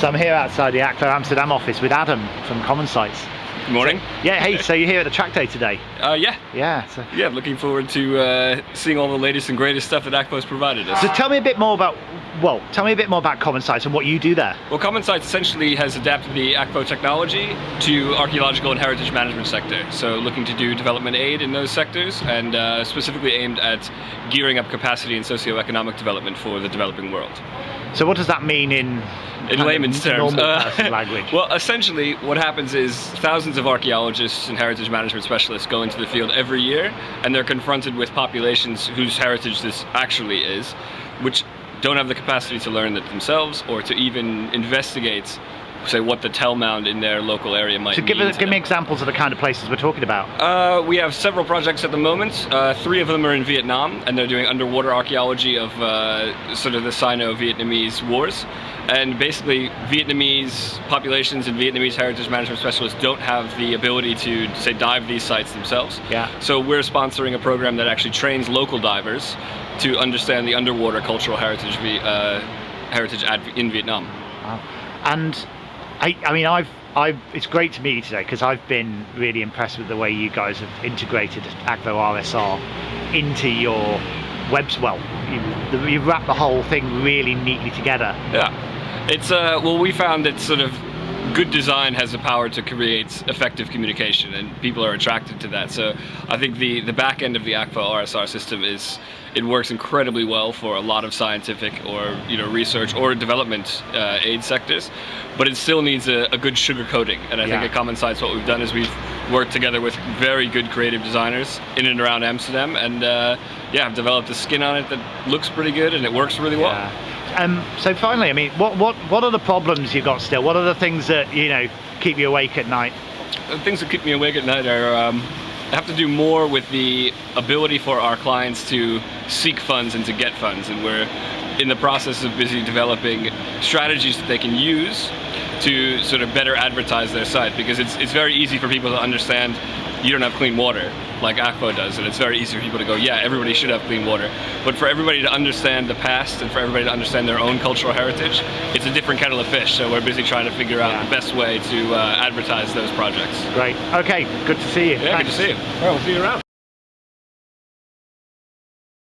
So I'm here outside the Akvo Amsterdam office with Adam from Common Sites. Good morning. Yeah, hey, so you're here at the track day today? Uh, yeah. Yeah. So, Yeah, looking forward to uh, seeing all the latest and greatest stuff that Akvo's provided us. so tell me a bit more about, well, tell me a bit more about Common Sites and what you do there. Well, Common Sites essentially has adapted the Akvo technology to archaeological and heritage management sector. So looking to do development aid in those sectors and uh, specifically aimed at gearing up capacity and socioeconomic development for the developing world. So what does that mean in, In layman's terms. uh, language? well, essentially what happens is thousands of archaeologists and heritage management specialists go into the field every year and they're confronted with populations whose heritage this actually is, which don't have the capacity to learn it themselves or to even investigate say what the tell mound in their local area might so give, to give me examples of the kind of places we're talking about. Uh, we have several projects at the moment. Uh, three of them are in Vietnam, and they're doing underwater archaeology of uh, sort of the Sino-Vietnamese wars. And basically, Vietnamese populations and Vietnamese heritage management specialists don't have the ability to, say, dive these sites themselves. Yeah. So we're sponsoring a program that actually trains local divers to understand the underwater cultural heritage, uh, heritage in Vietnam. Wow. And I, I mean, I've, I've, it's great to meet you today because I've been really impressed with the way you guys have integrated Akvo RSR into your webs. Well, you, you wrap the whole thing really neatly together. Yeah, it's uh, well, we found that sort of good design has the power to create effective communication, and people are attracted to that. So I think the the back end of the Akvo RSR system is it works incredibly well for a lot of scientific or you know research or development uh, aid sectors, but it still needs a, a good sugar coating. And I Yeah. think at Common Sites, what we've done is we've worked together with very good creative designers in and around Amsterdam, and uh, yeah, have developed a skin on it that looks pretty good and it works really well. Um, so finally, I mean, what, what, what are the problems you've got still? What are the things that, you know, keep you awake at night? the things that keep me awake at night are um, have to do more with the ability for our clients to seek funds and to get funds, and we're in the process of busy developing strategies that they can use to sort of better advertise their site because it's it's very easy for people to understand you don't have clean water like Akvo does and it's very easy for people to go yeah everybody should have clean water but for everybody to understand the past and for everybody to understand their own cultural heritage it's a different kettle of fish so we're busy trying to figure out Yeah. the best way to uh, advertise those projects Great. Okay, good to see you. yeah, Thanks. good to see you. Well, we'll see you around.